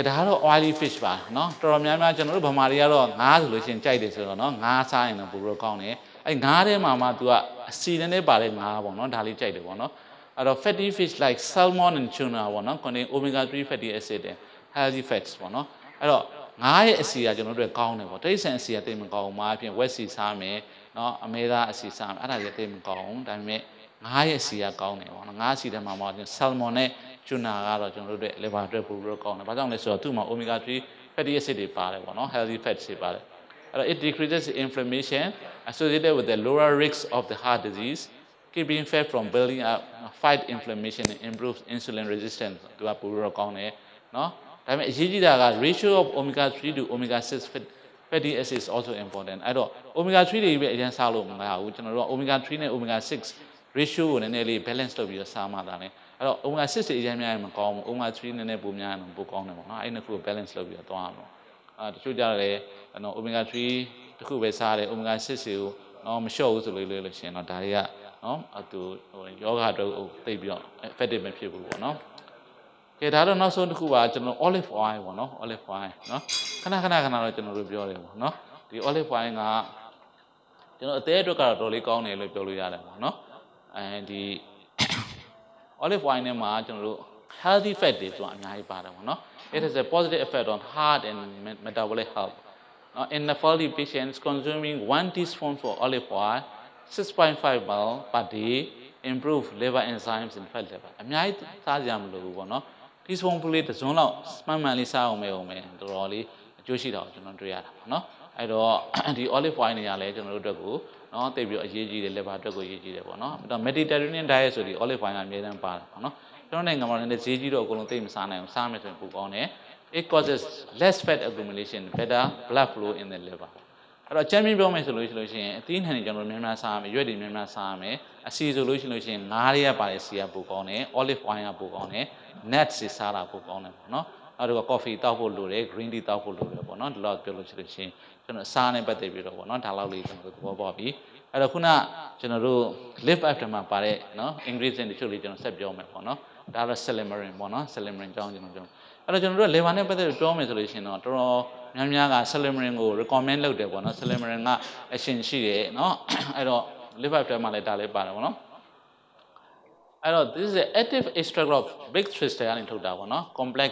ဒါကတော့ oily fish ပါเนาะတော်တော်များများကျွန်တော်တို့ဗမာတွေကတော့ငါးဆိုလို့ရှိရင်ကြိုက်တယ်ဆိုတော့เนาะငါးစားရင်တော့ပိုပြီးတော့ကောင်းတယ်အဲ့ငါးထဲမှာမှ तू ကအစီနဲ့နဲ့ပါတဲ့ငါးပေါ့เนาะဒါလေးကြိုက်တယ်ပေါ့เนาะအဲ့တော့ fatty fish like salmon and tuna ပေါ့เนาะ contain omega 3 fatty acid and healthy fats ပေါ့เนาะအဲ့တော့ငါးရဲ့အစီကကျွန်တော်တို့ကောင်းတယ်ပေါ့တိရစ္ဆာန်အစီကတိတ်မကောင်းဘူးမှာအပြင်ဝက်စီစားမယ်เนาะအမဲသားအစီစားမယ်အဲ့ဒါကြီးတိတ်မကောင်းဘူးဒါပေမဲ့ငါးရဲ့အစီကကောင်းတယ်ပေါ့နော်ငါးအစီထဲမှာမှ salmon နဲ့ tuna ကတော့ကျွန်တော်တို့ရဲ့ liver အတွက်ပိုပြီးတော့ကောင်းတယ်ဘာကြောင့်လဲဆိုတော့သူ့မှာ omega 3 fatty acid တွေပါတယ်ပေါ့နော် healthy fats တွေပါတယ်အဲ့တော့ it decreases inflammation associated with the lower risk of the heart disease keeping fat from building up fight inflammation and improves insulin resistance သူကပိုပြီးတော့ကောင်းတယ်နော်ဒါပေမဲ့အရေးကြီးတာက ratio of omega 3 to omega 6 fat fatty acid is also important အဲ့တော့ omega 3တွေပဲအရင်စားလို့မရဘူးကျွန်တော်တို့က omega 3နဲ့ omega 6 ratio ကိုနည်းနည်းလေး balance လုပ်ပြီးတော့စားမှသာလေ အဲ့တော့ omega 6တွေအရင်များရင်မကောင်းဘူး omega 3နည်းနည်းပိုများရင်ပိုကောင်းတယ်ပေါ့နော်အဲ့နှစ်ခုကို balance လုပ်ပြီးတော့သွားရအောင်အာတချို့ကြတယ်နော် omega 3တစ်ခုပဲစားတယ် omega 6တွေကိုနော်မလျှော့ဘူးဆိုလို့လို့ရှိရင်တော့ဒါတွေကနော်အတူဟိုယောဂအတွက်သိပြီးတော့ effective မဖြစ်ဘူးပေါ့နော်ကဲဒါတော့နောက်ဆုံးတစ်ခုပါကျွန်တော် olive oil ပေါ့နော် olive oil နော်ခဏခဏခဏတော့ကျွန်တော်တို့ပြောတယ်ပေါ့နော်ဒီ olive oil ကကျွန်တော်အသေးအတွက်ကတော့တော်လေးကောင်းတယ်လို့ပြောလို့ရတယ်ပေါ့နော်အဲဒီ olive oil နဲ့မှာကျွန်တော်တို့ healthy fat တွေဆိုတာအများကြီးပါတယ်ပေါ့နော် it has a positive effect on heart and metabolic health now in the elderly patients consuming 1 teaspoon for olive oil 6.5 ml per day improve liver enzymes and fat level အများကြီးစားကြမလို့ဘူးပေါ့နော် teaspoon ဖလေးတစ်စုံလောက်မှန်မှန်လေးစားအောင်မဲအောင်မဲတော်တော်လေးအကျိုးရှိတာကိုကျွန်တော်တွေ့ရတာပေါ့နော် အဲ့တော့ဒီ olive oil နေရာလဲကျွန်တော်တို့အတွက်ကိုနော်တိတ်ပြီးအရေးကြီးတယ် liver အတွက်ကိုအရေးကြီးတယ်ပေါ့နော်အဲ့တော့ Mediterranean diet ဆိုဒီ olive oil ကအများကြီးပါတာပေါ့နော်ကျွန်တော်နိုင်ငံမှာလည်းဈေးကြီးတော့အကုန်လုံးသိမစားနိုင်အောင်စားမယ်ဆိုရင်ပိုကောင်းတယ် it causes less fat accumulation better blood flow in the liver အဲ့တော့ချမ်းမြင့်ပြောမယ်ဆိုလို့ရှိလို့ရှိရင်အသီးနှံတွေကျွန်တော်များများစားရမယ်ရွက်တွေများများစားရမယ်အစီဆိုလို့ရှိလို့ရှိရင်ငါးတွေကပါတဲ့စီကပိုကောင်းတယ် olive oil ကပိုကောင်းတယ် nuts တွေစားတာပိုကောင်းတယ်ပေါ့နော် နောက်တစ်ခါ coffee တောက်ဖို့လိုတယ် green tea တောက်ဖို့လိုတယ်ပေါ့နော်ဒီလောက်ပြောလို့ရှိလို့ရှိရင်ကျွန်တော်စားနဲ့ပတ်သက်ပြီးတော့ပေါ့နော်ဒါလောက်လေးကျွန်တော်တို့သဘောပေါက်ပြီအဲ့တော့ခုနကျွန်တော်တို့ live after မှာပါတဲ့နော် ingredient တချို့လေးကျွန်တော်ဆက်ပြောမယ်ပေါ့နော်ဒါတော့ silymarin ပေါ့နော် silymarin ကြောင်းကျွန်တော်ပြောအဲ့တော့ကျွန်တော်တို့ liver နဲ့ပတ်သက်ပြီးပြောမယ်ဆိုလို့ရှိရင်တော့တော်တော်များများက silymarin ကို recommend လုပ်တယ်ပေါ့နော် silymarin ကအရှင်ရှိတယ်နော်အဲ့တော့ liver after မှာလည်းဒါလေးပါတယ်ပေါ့နော်အဲ့တော့ this is an active extract of big crystal ကနေထုတ်တာပေါ့နော် complex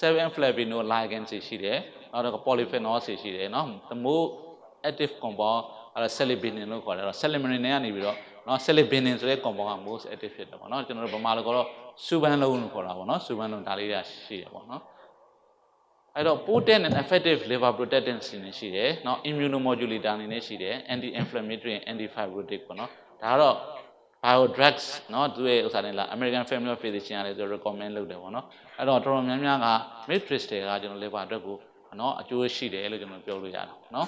7 flavinoligand ရှိတယ်နောက်တော့ polyphenol ရှိတယ်နော် the more active compound အဲ့ဒါ celibinin လို့ခေါ်တယ်အဲ့တော့ celibinin နဲ့ကနေပြီးတော့နော် celibinin ဆိုတဲ့ compound က most active ဖြစ်တယ်ပေါ့နော်ကျွန်တော်တို့ဗမာလိုကတော့စူပန်းလုံးလို့ခေါ်တာပေါ့နော်စူပန်းလုံးဒါလေးတွေရှိတယ်ပေါ့နော်အဲ့တော့ potent and effective liver protectant ရှိတယ်နော် immunomodulator အနေနဲ့ရှိတယ် anti inflammatory and anti fibrotic ပေါ့နော်ဒါကတော့ bio drugs เนาะသူရဲ့ဥစ္စာတွေလား American Family of Physicians ကလည်းသူ recommend လုပ်တယ်ပေါ့နော်အဲ့တော့တော်တော်များများက matrix တွေကကျွန်တော် liver အတွက်ကိုเนาะအကျိုးရှိတယ်လို့ကျွန်တော်ပြောလို့ရတယ်เนาะ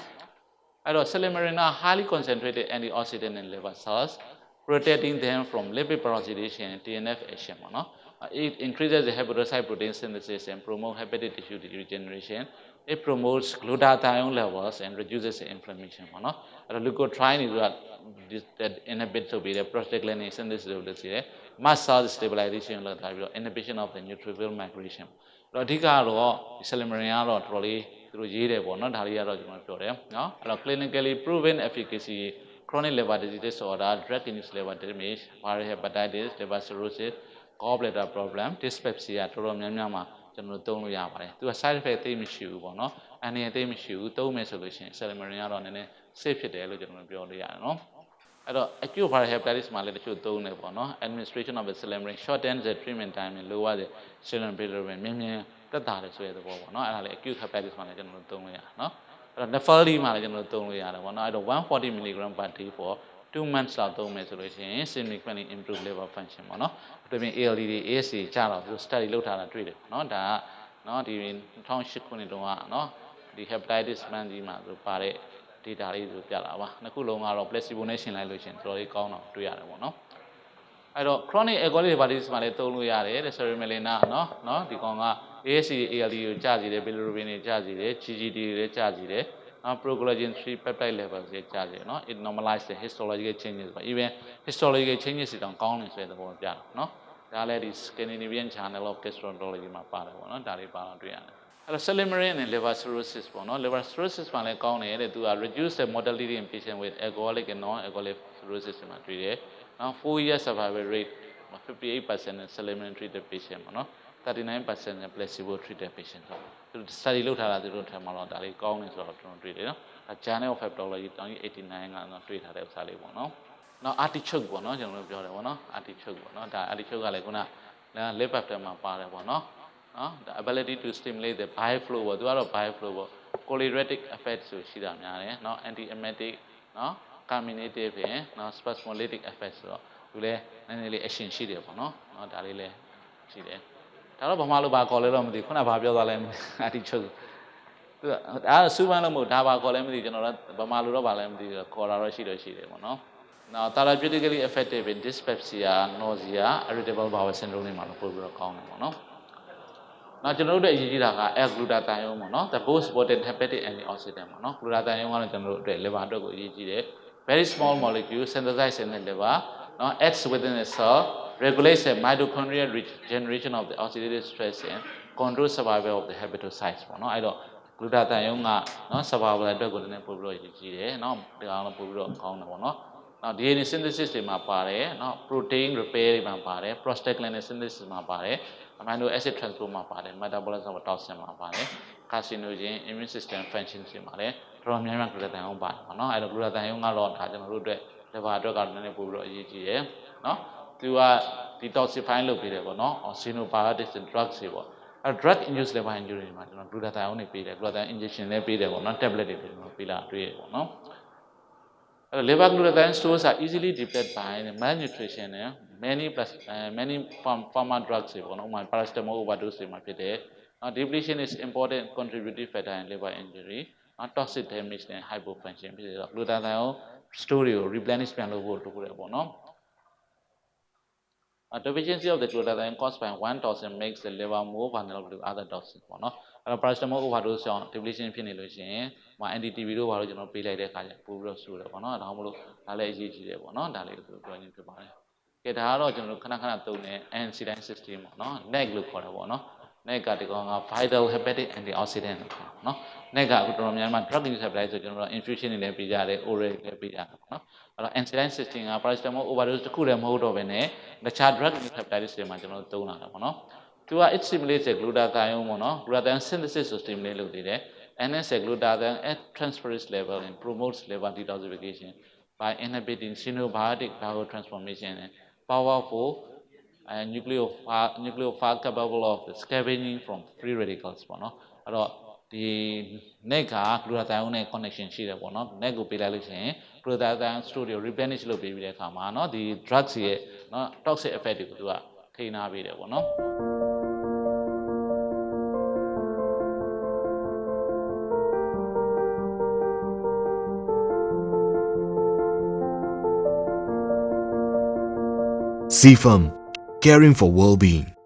အဲ့တော့ silymarin က highly concentrated antioxidant in liver cells protecting them from lipid peroxidation and TNF action ပေါ့နော် it increases the hepatocyte protein synthesis and promote hepatic tissue regeneration it promotes glutathione levels and reduces the inflammation ပေါ့နော်အဲ့တော့ leukotriene တွေက that inhibit ဆိုပြီးတဲ့ prostaglandin synthesis လုပ်လို့ရှိတယ် mast cell stabilization လုပ်ထားပြီးတော့ inhibition of the neutrophil migration အဲ့တော့အဓိကတော့ silymarin ကတော့တော်တော်လေးသူတို့ရေးတယ်ပေါ့နော်ဒါလေးကတော့ကျွန်တော်ပြောတယ်နော်အဲ့တော့ clinically proven efficacy chronic liver disease disorder drug induced liver damage viral hepatitis liver cirrhosis gallbladder problem dyspepsia တော်တော်များများမှာကျွန်တော်တို့သုံးလို့ရပါတယ်သူက side effect သိမရှိဘူးပေါ့နော်အန္တရာယ်သိမရှိဘူးသုံးမယ်ဆိုလို့ရှိရင် silymarin ကတော့နည်းနည်း safe ဖြစ်တယ်လို့ကျွန်တော်ပြောလို့ရတယ်နော်အဲ့တော့ acute viral hepatitis မှာလည်းတချို့သုံးတယ်ပေါ့နော် administration of the silymarin shorten the treatment time and lower the serum bilirubin မြင်မြင်တက်တာတယ်ဆိုတဲ့သဘောပေါ့နော်အဲ့ဒါလည်း acute hepatitis မှာလည်းကျွန်တော်တို့သုံးလို့ရတယ်နော်အဲ့တော့ nephrology မှာလည်းကျွန်တော်တို့သုံးလို့ရတယ်ပေါ့နော်အဲ့တော့140 mg per day for 2 months လောက်သုံးမယ်ဆိုလို့ရှိရင် significantly improve liver function ပေါ့နော်အထူးဖြင့် ALD တွေ ASC ကျတော့သူ study လုပ်ထားတာတွေ့တယ်နော်ဒါကနော်ဒီ2008ခုနှစ်တုန်းကနော်ဒီ hepatitis မှန်ကြီးမှာဆိုပါတဲ့ data လေးဆိုပြတာပါနှစ်ခုလုံးကတော့ placebo နဲ့ရှင်လိုက်လို့ရှင်တော်တော်လေးကောင်းတော့တွေ့ရတယ်ပေါ့နော်အဲ့တော့ chronic alcoholic hepatitis မှာလည်းသုံးလို့ရတယ်တဲ့ ceremelina နော်နော်ဒီကောင်က ASC ALD ကိုကျစေတယ် bilirubin တွေကျစေတယ် GGD တွေလည်းကျစေတယ် procollagen 3 peptide levels ရဲ့ကြားတယ်နော် it normalize the histological changes ပါ even histological changes တောင်ကောင်းနေဆိုတဲ့သဘောပြတာနော်ဒါလည်းဒီ Scandinavian Journal of Gastroenterology မှာပါတယ်ပေါ့နော်ဒါတွေပါတော့တွေ့ရတယ်အဲ့တော့ silymarin နဲ့ liver cirrhosis ပေါ့နော် liver cirrhosis မှာလည်းကောင်းတယ်တဲ့သူက reduce the mortality in patient with alcoholic and non-alcoholic cirrhosis မှာတွေ့တယ်နော်4 year survival rate 58% in silymarin treated patient ပေါ့နော် 39% in placebo treated patient ဆိုသူ study လုပ်ထားတာသူတို့ထင်မှာတော့ဒါလေးကောင်းနေဆိုတော့ကျွန်တော်တွေ့တယ်နော်ဒါ Journal of Hepatology 1989ကတော့တွေ့ထားတဲ့ဥစ္စာလေးပေါ့နော်နောက် artichoke ပေါ့နော်ကျွန်တော်တို့ပြောတယ်ပေါ့နော် artichoke ပေါ့နော်ဒါ artichoke ကလည်းခုနက lip after မှာပါတယ်ပေါ့နော်နော် the ability to stimulate the bile flow ပေါ့သူကတော့ bile flow ပေါ့ cholinergic effect ဆိုရှိတာများတယ်နော် anti emetic နော် carminative ဖြင့်နော် spasmolytic effect ဆိုတော့သူလည်းနည်းနည်းလေး action ရှိတယ်ပေါ့နော်နော်ဒါလေးလည်းရှိတယ် ဒါတော့ဘာမှလို့ဘာခေါ်လဲတော့မသိခုနကဘာပြောသွားလဲအတိချုပ်သူကဒါစူပန်းလို့မဟုတ်ဒါဘာခေါ်လဲမသိကျွန်တော်တို့ဘာမှလို့တော့ဘာလဲမသိခေါ်တာတော့ရှိတော့ရှိတယ်ပေါ့နော် Now therapeutically effective in dyspepsia, nausea, irritable bowel syndrome တွေမှာတော့ပို့ပြီးတော့ကောင်းတယ်ပေါ့နော်။နောက်ကျွန်တော်တို့အတွက်အရေးကြီးတာက L-glutathione ပေါ့နော်။ the most potent hepatic antioxidant ပေါ့နော်။ glutathione ကတော့ကျွန်တော်တို့အတွက် liver အတွက်ကိုအရေးကြီးတယ်။ very small molecule synthesized in the liver နော် acts within the cell regulates the mitochondrial regeneration of the oxidative stress and control survival of the hepatocytes ပေါ့နော်အဲ့တော့ဂလူတာတန်ယုံကနော် survival အတွက်ကိုလည်းနည်းပို့ပြီးတော့ရည်ကြီးတယ်နော်ဒီအောင်တော့ပို့ပြီးတော့ကောင်းတယ်ပေါ့နော်နော် DNA synthesis တွေမှာပါတယ်နော် protein repair တွေမှာပါတယ် prostaglandin synthesis မှာပါတယ် amino acid transport မှာပါတယ် metabolism of toxin မှာပါတယ် carcinogen immune system function တွေမှာလည်းတော်တော်များများဂလူတာတန်ယုံပါတယ်ပေါ့နော်အဲ့တော့ဂလူတာတန်ယုံကတော့ဒါကျွန်တော်တို့အတွက် liver အတွက်ကတော့နည်းနည်းပို့ပြီးတော့အရေးကြီးတယ်နော် သူက detoxify လုပ်ပေးတယ်ပေါ့နော် xenobiotics and drugs တွေပေါ့အဲ drug induced liver injury တွေမှာကျွန်တော် glutathione တွေပေးတယ် glutathione injection လည်းပေးတယ်ပေါ့နော် tablet တွေပေးတယ်ပေးလာတွေ့ရပေါ့နော်အဲ liver glutathione stores are easily depleted by malnutrition and many plus many pharma drugs တွေပေါ့နော်ဥပမာ paracetamol overdose တွေမှာဖြစ်တယ် depletion is important contributing factor in liver injury toxic damage and hypofunction ဖြစ်တယ်ဆိုတော့ glutathione store တွေကို replenish ပြန်လုပ်ဖို့လိုတယ်ပေါ့နော် A deficiency of the glutathione caused by one toxin makes the liver more vulnerable to other toxins ပေါ့နော်အဲ့တော့ paracetamol overdose ကြောင့် depletion ဖြစ်နေလို့ရှိရင်ဟို NDTV တို့ဘာလို့ကျွန်တော်ပေးလိုက်တဲ့အခါကျပို့ပြီးတော့ဆိုးတယ်ပေါ့နော်ဒါမှမဟုတ်ဒါလည်းအရေးကြီးတယ်ပေါ့နော်ဒါလေးကိုပြောရင်းဖြစ်ပါတယ်ကဲဒါကတော့ကျွန်တော်တို့ခဏခဏသုံးတဲ့ NC9 system ပေါ့နော် NEC လို့ခေါ်တာပေါ့နော် NEC ကဒီကောင်က vital hepatic antioxidant လို့ခေါ်တာနော် NEC ကအခုတော်တော်များများ drug induced hepatitis ဆိုကျွန်တော်တို့ infusion တွေလည်းပေးကြတယ် oral လည်းပေးကြတယ်ပေါ့နော်အဲ့တော့ NC9 system က paracetamol overdose တစ်ခုတည်းမဟုတ်တော့ဘဲနဲ့တခြား drug induced hepatitis တွေမှာကျွန်တော်တို့သုံးလာတာပေါ့နော်သူက it stimulates the glutathione ပေါ့နော် glutathione synthesis ကို stimulate လုပ်နေတယ် NS glutathione at transferase level and promotes liver detoxification by inhibiting xenobiotic biotransformation and powerful and nucleophile nucleophile capable of scavenging from free radicals ပေါ့နော်အဲ့တော့ဒီ net က glutathione နဲ့ connection ရှိတယ်ပေါ့နော် net ကိုပေးလိုက်လို့ရှိရင် glutathione store တွေ replenish လုပ်ပေးပြီးတဲ့အခါမှာเนาะဒီ drugs ရဲ့เนาะ toxic effect တွေကိုသူကထိန်းထားပေးတယ်ပေါ့နော် CFAM, caring for well-being.